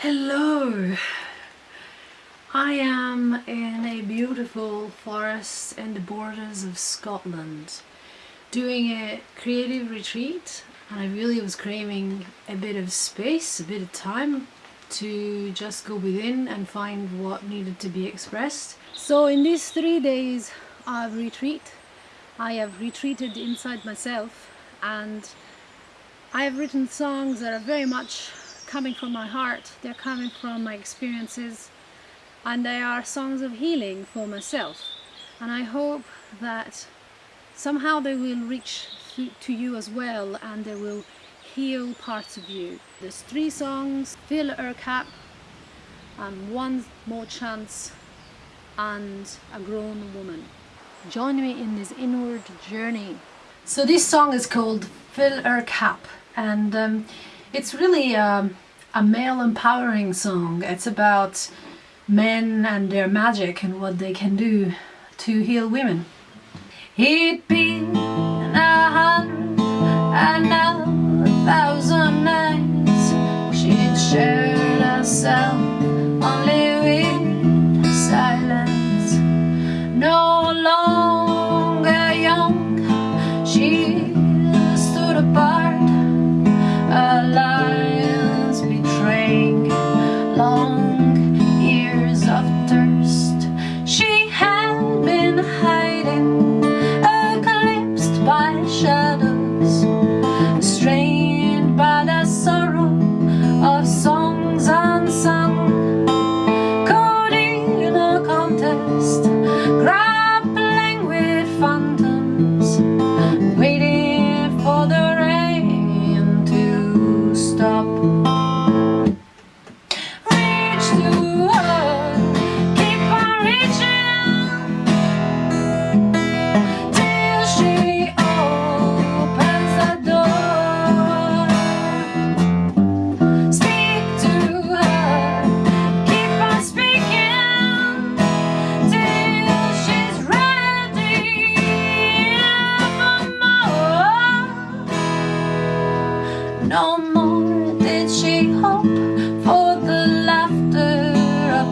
Hello! I am in a beautiful forest in the borders of Scotland doing a creative retreat and I really was craving a bit of space, a bit of time to just go within and find what needed to be expressed. So in these three days of retreat I have retreated inside myself and I have written songs that are very much coming from my heart, they're coming from my experiences and they are songs of healing for myself and I hope that somehow they will reach to you as well and they will heal parts of you. There's three songs, Fill Her Cap, and One More Chance and A Grown Woman. Join me in this inward journey. So this song is called Fill Her Cap and um, it's really um, a male empowering song. It's about men and their magic and what they can do to heal women. He'd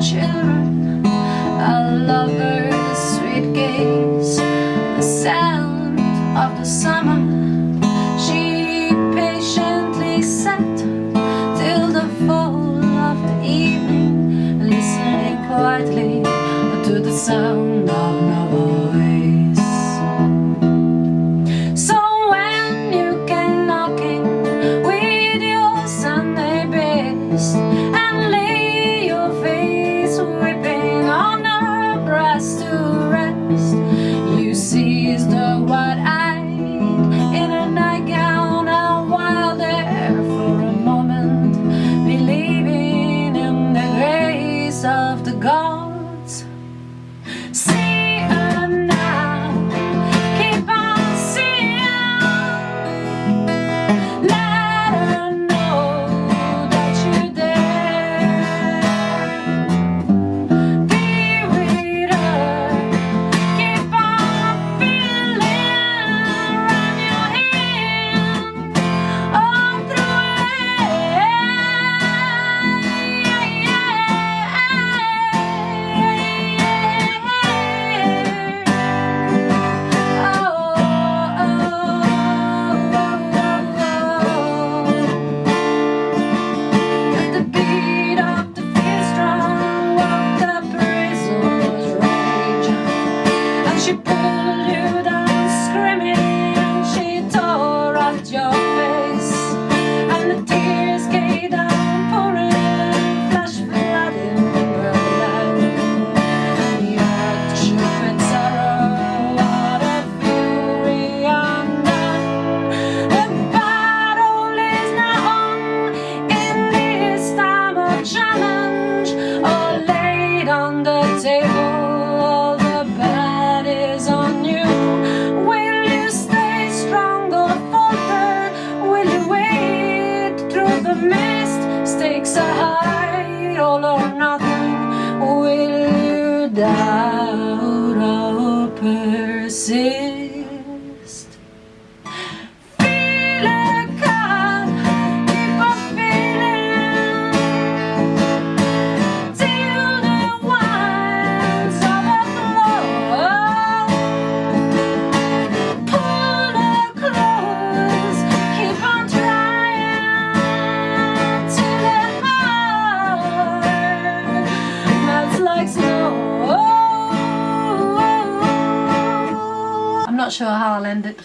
children A lover's sweet gaze, the sound of the summer. She patiently sat till the fall of the evening Listening quietly to the sound stakes are high All or nothing. Will you doubt or persist not sure how I'll end it.